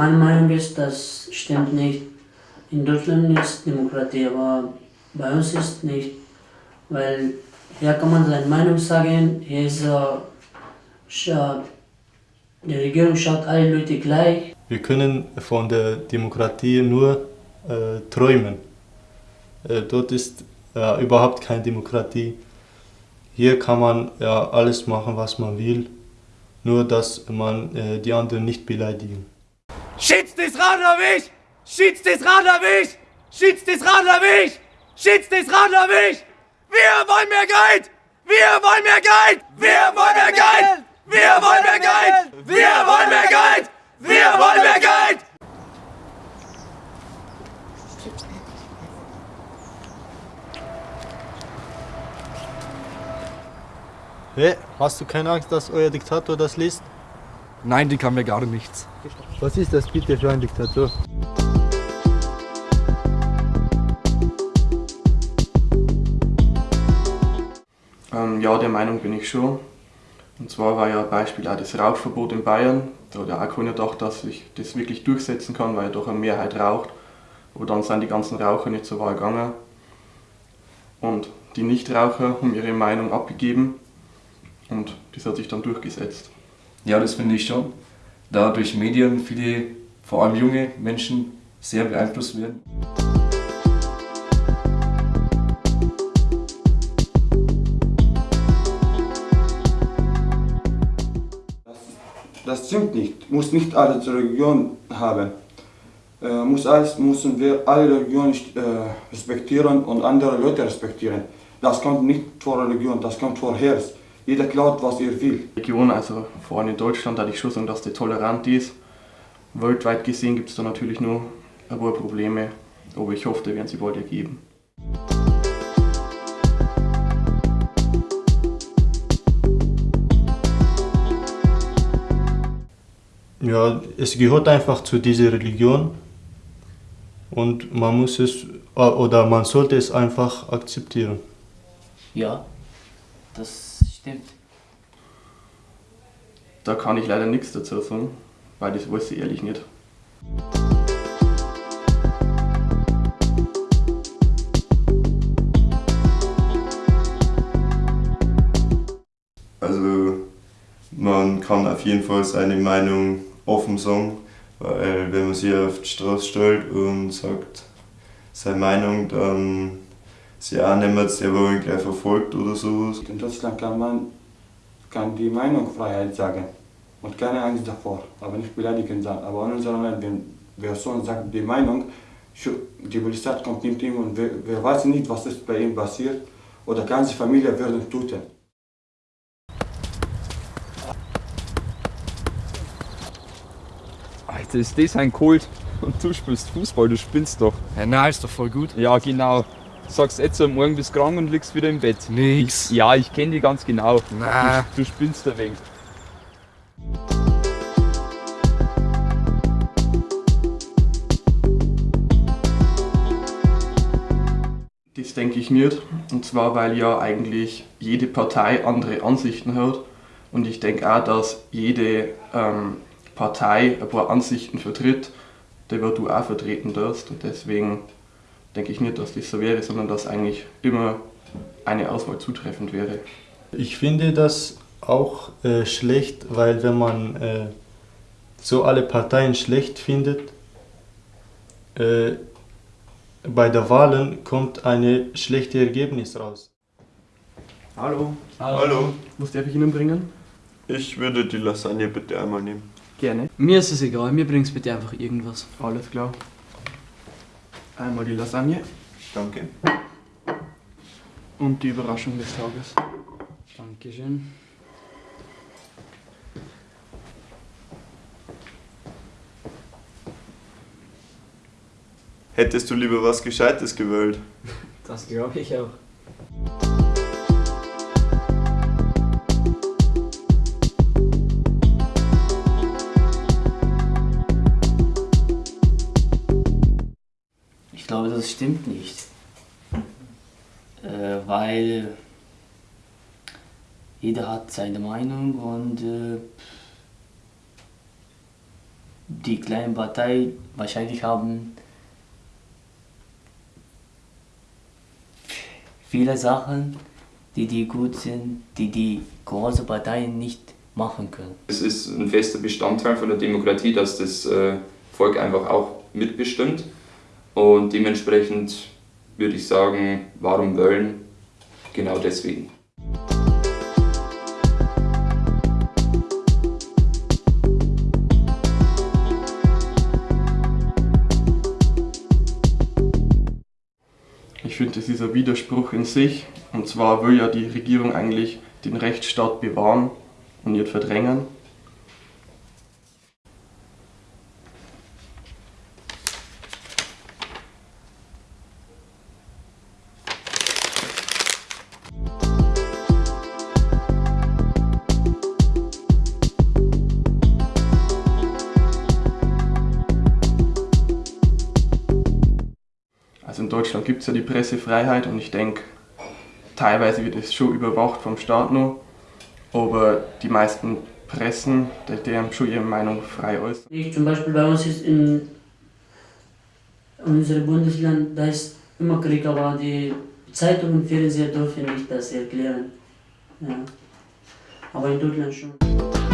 Meine Meinung ist, das stimmt nicht. In Deutschland ist Demokratie, aber bei uns ist nicht. Weil hier kann man seine Meinung sagen, hier ist, äh, die Regierung schaut alle Leute gleich. Wir können von der Demokratie nur äh, träumen. Äh, dort ist äh, überhaupt keine Demokratie. Hier kann man ja alles machen, was man will, nur dass man äh, die anderen nicht beleidigen. Schützt das Radlerweg! Schützt das Radlerweg! Schützt das Radlerweg! Schützt das Radlerweg! Wir wollen mehr Geld! Wir wollen mehr Geld! Wir wollen mehr Geld! Wir wollen mehr Geld! Wir wollen mehr Geld! Wir wollen mehr Geld! Hey, hast du keine Angst, dass euer Diktator das liest? Nein, die kann mir gar nichts. Was ist das bitte für ein Diktator? Ähm, ja, der Meinung bin ich schon. Und zwar war ja ein Beispiel auch das Rauchverbot in Bayern. Da hat ja auch keiner gedacht, dass ich das wirklich durchsetzen kann, weil ja doch eine Mehrheit raucht. Aber dann sind die ganzen Raucher nicht zur Wahl gegangen. Und die Nichtraucher haben ihre Meinung abgegeben und das hat sich dann durchgesetzt. Ja, das finde ich schon. Da durch Medien viele, vor allem junge Menschen, sehr beeinflusst werden. Das stimmt nicht. Muss nicht alle Religion haben. Äh, muss alles, müssen wir alle Religionen äh, respektieren und andere Leute respektieren. Das kommt nicht vor Religion, das kommt vor Herz. Jeder klaut, was er will. Region, also vor allem in Deutschland, da ich schon sagen, dass die tolerant ist. Weltweit gesehen gibt es da natürlich nur ein paar Probleme, aber ich hoffe, die werden sie bald ergeben. Ja, es gehört einfach zu dieser Religion und man muss es oder man sollte es einfach akzeptieren. Ja, das stimmt. Da kann ich leider nichts dazu sagen, weil das weiß ich ehrlich nicht. Also man kann auf jeden Fall seine Meinung offen sagen, weil wenn man sich auf die Straße stellt und sagt seine Meinung, dann sie auch nicht mehr selber gleich verfolgt oder sowas. In Deutschland kann man kann die Meinungsfreiheit sagen und keine Angst davor, aber nicht beleidigen sein. Aber in unserem Land, wenn wer so sagt die Meinung, die Polizei kommt nicht ihm und wer, wer weiß nicht, was ist bei ihm passiert oder ganze Familie werden töten. Alter, ist das ein Kult? Und du spielst Fußball, du spinnst doch. Ja, na, ist doch voll gut. Ja, genau. Sagst jetzt am Morgen bist krank und liegst wieder im Bett. Nix. Ich, ja, ich kenne die ganz genau. Na. Du, du spinnst ein wenig. Das denke ich nicht. Und zwar, weil ja eigentlich jede Partei andere Ansichten hat. Und ich denke auch, dass jede ähm, Partei ein paar Ansichten vertritt, die du auch vertreten darfst. Und deswegen denke ich nicht, dass das so wäre, sondern dass eigentlich immer eine Auswahl zutreffend wäre. Ich finde das auch äh, schlecht, weil wenn man äh, so alle Parteien schlecht findet, äh, bei der Wahlen kommt ein schlechtes Ergebnis raus. Hallo. Hallo. Hallo. Was darf ich Ihnen bringen? Ich würde die Lasagne bitte einmal nehmen. Gerne. Mir ist es egal, mir bringt bitte einfach irgendwas. Alles klar. Einmal die Lasagne Danke. und die Überraschung des Tages. Dankeschön. Hättest du lieber was Gescheites gewählt? Das glaube ich auch. Glaube, das stimmt nicht. Äh, weil jeder hat seine Meinung und äh, die kleine Partei wahrscheinlich haben viele Sachen, die, die gut sind, die die großen Parteien nicht machen können. Es ist ein fester Bestandteil von der Demokratie, dass das äh, Volk einfach auch mitbestimmt. Und dementsprechend würde ich sagen, warum wählen? Genau deswegen. Ich finde, das ist ein Widerspruch in sich. Und zwar will ja die Regierung eigentlich den Rechtsstaat bewahren und nicht verdrängen. Deutschland gibt es ja die Pressefreiheit und ich denke, teilweise wird es schon überwacht vom Staat noch, aber die meisten Pressen, die, die haben schon ihre Meinung frei äußern. Ich zum Beispiel bei uns ist in unserem Bundesland, da ist immer Krieg, aber die Zeitung und Fernseher dürfen nicht das erklären. Ja. Aber in Deutschland schon.